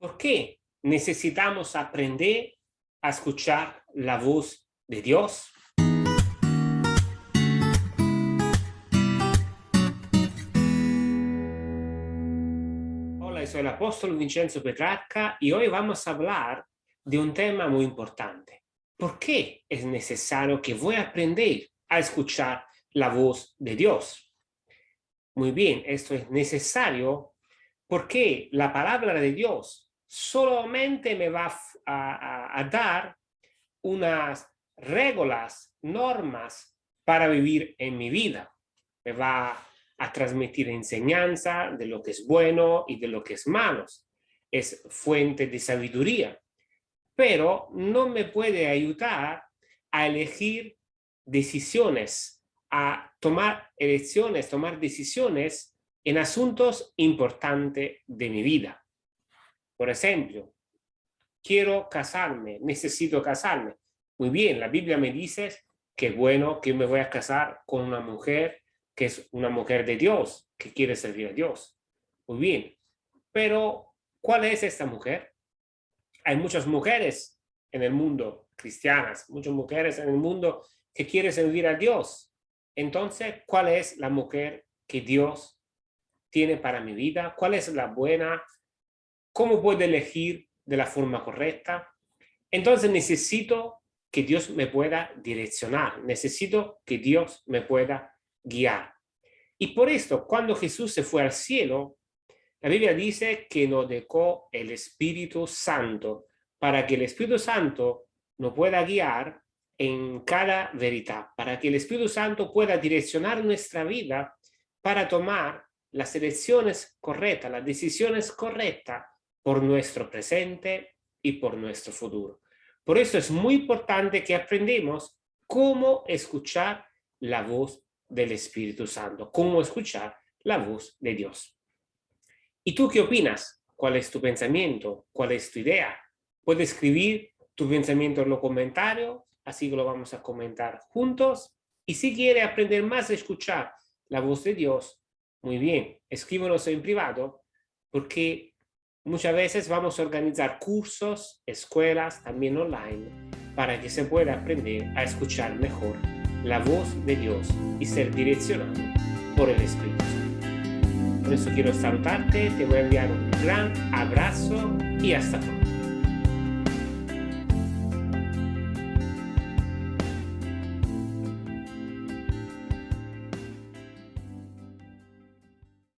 ¿Por qué necesitamos aprender a escuchar la voz de Dios? Hola, soy el apóstol Vincenzo Petrarca y hoy vamos a hablar de un tema muy importante. ¿Por qué es necesario que voy a aprender a escuchar la voz de Dios? Muy bien, esto es necesario porque la palabra de Dios solamente me va a, dar unas reglas, normas para vivir en mi vida. Me va a transmitir enseñanza de lo que es bueno y de lo que es malo. Es fuente de sabiduría, pero no me puede ayudar a elegir decisiones, a tomar elecciones, tomar decisiones en asuntos importantes de mi vida. Por ejemplo, quiero casarme, necesito casarme. Muy bien, la Biblia me dice que bueno que me voy a casar con una mujer que es una mujer de Dios, que quiere servir a Dios. Muy bien, pero ¿cuál es esta mujer? Hay muchas mujeres en el mundo, cristianas, muchas mujeres en el mundo que quieren servir a Dios. Entonces, ¿cuál es la mujer que Dios tiene para mi vida? ¿Cuál es la buena ¿Cómo puedo elegir de la forma correcta? Entonces necesito que Dios me pueda direccionar, necesito que Dios me pueda guiar. Y por esto, cuando Jesús se fue al cielo, la Biblia dice que nos dejó el Espíritu Santo para que el Espíritu Santo nos pueda guiar en cada verdad, para que el Espíritu Santo pueda direccionar nuestra vida para tomar las elecciones correctas, las decisiones correctas por nuestro presente y por nuestro futuro. Por eso es muy importante que aprendamos cómo escuchar la voz del Espíritu Santo, cómo escuchar la voz de Dios. ¿Y tú qué opinas? ¿Cuál es tu pensamiento? ¿Cuál es tu idea? Puedes escribir tu pensamiento en los comentarios, así lo vamos a comentar juntos. Y si quiere aprender más a escuchar la voz de Dios, muy bien, escríbanos en privado, porque Muchas veces vamos a organizar cursos, escuelas, también online, para que se pueda aprender a escuchar mejor la voz de Dios y ser direccionado por el Espíritu Santo. Por eso quiero saludarte, te voy a enviar un gran abrazo y hasta pronto.